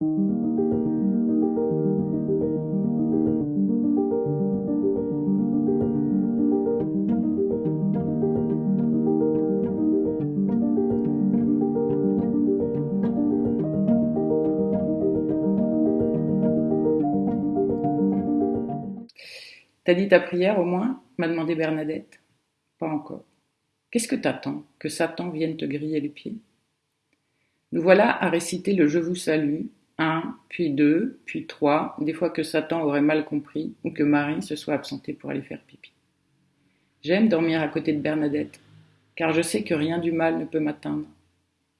T'as dit ta prière au moins m'a demandé Bernadette? Pas encore. Qu'est-ce que t'attends? Que Satan vienne te griller les pieds? Nous voilà à réciter le Je vous salue, un, puis deux, puis trois, des fois que Satan aurait mal compris ou que Marie se soit absentée pour aller faire pipi. J'aime dormir à côté de Bernadette, car je sais que rien du mal ne peut m'atteindre.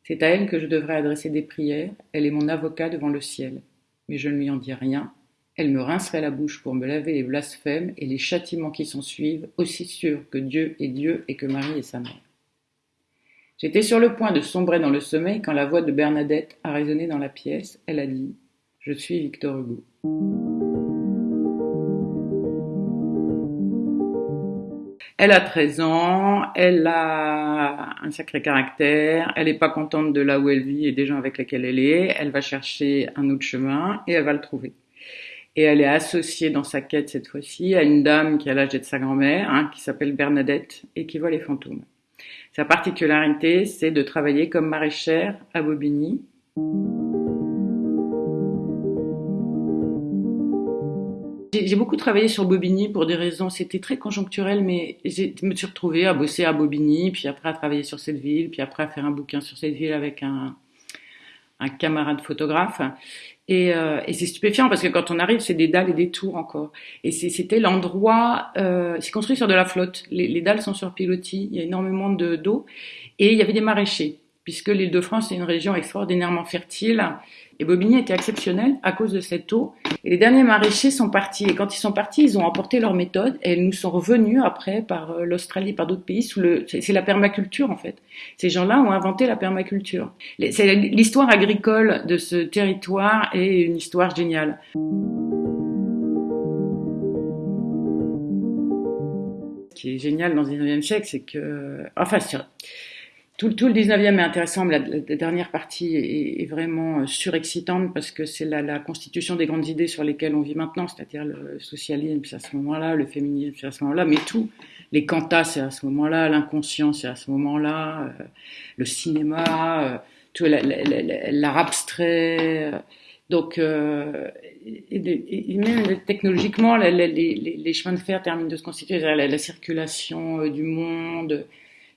C'est à elle que je devrais adresser des prières, elle est mon avocat devant le ciel. Mais je ne lui en dis rien, elle me rincerait la bouche pour me laver les blasphèmes et les châtiments qui s'en suivent, aussi sûr que Dieu est Dieu et que Marie est sa mère. J'étais sur le point de sombrer dans le sommeil quand la voix de Bernadette a résonné dans la pièce. Elle a dit Je suis Victor Hugo. Elle a 13 ans, elle a un sacré caractère, elle n'est pas contente de là où elle vit et des gens avec lesquels elle est, elle va chercher un autre chemin et elle va le trouver et elle est associée dans sa quête cette fois-ci à une dame qui a l'âge d'être sa grand-mère, hein, qui s'appelle Bernadette et qui voit les fantômes. Sa particularité, c'est de travailler comme maraîchère à Bobigny. J'ai beaucoup travaillé sur Bobigny pour des raisons, c'était très conjoncturel, mais je me suis retrouvée à bosser à Bobigny, puis après à travailler sur cette ville, puis après à faire un bouquin sur cette ville avec un, un camarade photographe. Et, euh, et c'est stupéfiant parce que quand on arrive, c'est des dalles et des tours encore. Et c'était l'endroit, euh, c'est construit sur de la flotte. Les, les, dalles sont sur pilotis, il y a énormément de d'eau. Et il y avait des maraîchers, puisque l'île de France est une région extraordinairement fertile et Bobigny était exceptionnel à cause de cette eau. Et les derniers maraîchers sont partis. Et quand ils sont partis, ils ont emporté leur méthode et elles nous sont revenus après par euh, l'Australie, par d'autres pays. C'est la permaculture en fait. Ces gens-là ont inventé la permaculture. L'histoire agricole de ce territoire est une histoire géniale. Ce qui est génial dans le 19e siècle, c'est que, enfin, tout, tout, le 19e est intéressant, mais la, dernière partie est, est, vraiment euh, surexcitante parce que c'est la, la, constitution des grandes idées sur lesquelles on vit maintenant, c'est-à-dire le socialisme, c'est à ce moment-là, le féminisme, c'est à ce moment-là, mais tout, les cantats, c'est à ce moment-là, l'inconscient, c'est à ce moment-là, euh, le cinéma, euh, tout l'art abstrait. Donc, et, et, même technologiquement, les, les, chemins de fer terminent de se constituer, la circulation du monde,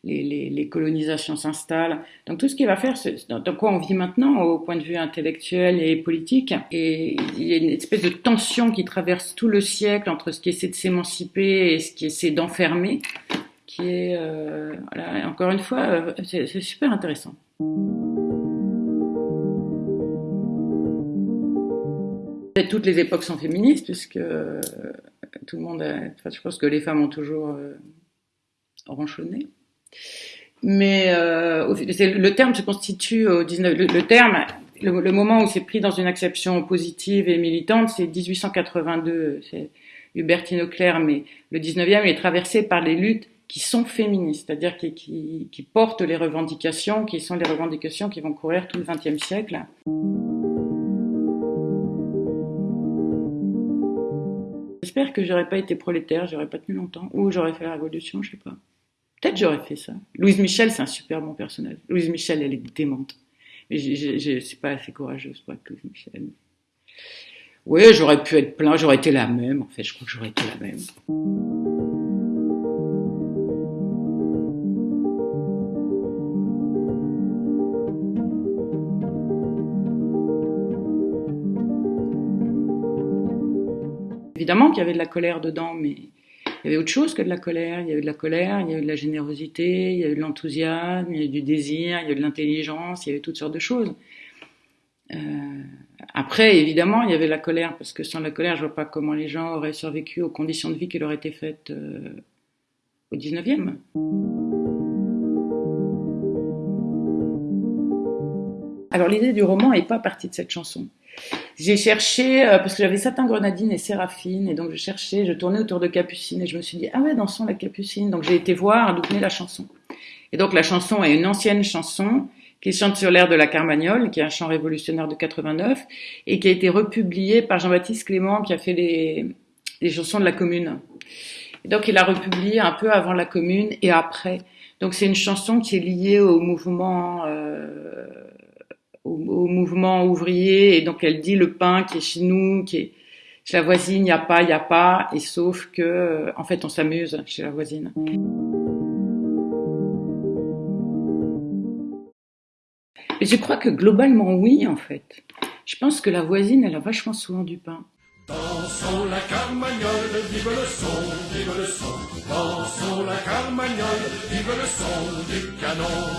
les, colonisations s'installent. Donc tout ce qui va faire, dans, quoi on vit maintenant au point de vue intellectuel et politique, et il y a une espèce de tension qui traverse tout le siècle entre ce qui essaie de s'émanciper et ce qui essaie d'enfermer, qui est, euh, voilà, encore une fois, euh, c'est super intéressant. Toutes les époques sont féministes, puisque euh, tout le monde, a, je pense que les femmes ont toujours euh, ronchonné. Mais euh, le terme se constitue au 19, le, le terme, le, moment où c'est pris dans une acception positive et militante, c'est 1882, c'est Hubertine Auclair, mais le 19e est traversé par les luttes qui sont féministes, c'est-à-dire qui, portent les revendications, qui sont les revendications qui vont courir tout le XXe siècle. J'espère que j'aurais pas été prolétaire, j'aurais pas tenu longtemps, ou j'aurais fait la révolution, je sais pas. Peut-être j'aurais fait ça. Louise Michel, c'est un super bon personnage. Louise Michel, elle est démente. Mais je ne suis pas assez courageuse pour être Louise Michel. Oui, j'aurais pu être plein, j'aurais été la même. En fait, je crois que j'aurais été la même. Évidemment qu'il y avait de la colère dedans, mais il y avait autre chose que de la colère. Il y avait de la colère, il y avait de la générosité, il y avait de l'enthousiasme, il y avait du désir, il y avait de l'intelligence, il y avait toutes sortes de choses. Euh, après, évidemment, il y avait la colère, parce que sans la colère, je vois pas comment les gens auraient survécu aux conditions de vie qui leur étaient faites euh, au 19e. Alors l'idée du roman n'est pas partie de cette chanson. J'ai cherché, euh, parce que j'avais Satin Grenadine et Séraphine, et donc je cherchais, je tournais autour de Capucine, et je me suis dit, ah ouais, dansons la Capucine. Donc j'ai été voir d'où venait la chanson. Et donc la chanson est une ancienne chanson qui chante sur l'air de la Carmagnole, qui est un chant révolutionnaire de 89, et qui a été republié par Jean-Baptiste Clément, qui a fait les, les chansons de la Commune. Et donc il a republié un peu avant la Commune et après. Donc c'est une chanson qui est liée au mouvement, euh, au, mouvement ouvrier, et donc elle dit le pain qui est chez nous, qui est chez la voisine, il n'y a pas, il n'y a pas, et sauf que, en fait, on s'amuse chez la voisine. Et je crois que globalement, oui, en fait. Je pense que la voisine, elle a vachement souvent du pain. Dansons la carmagnole, vive le son, vive le son. Dansons la carmagnole, vive le son du canon.